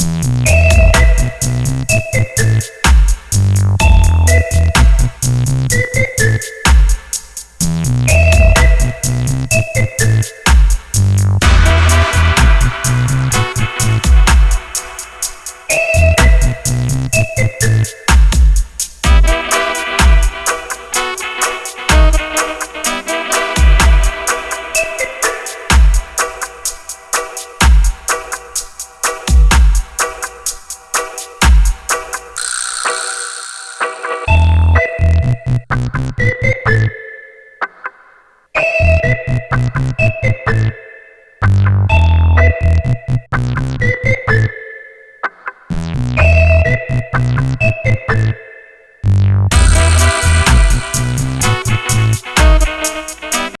Podcast. Thank you.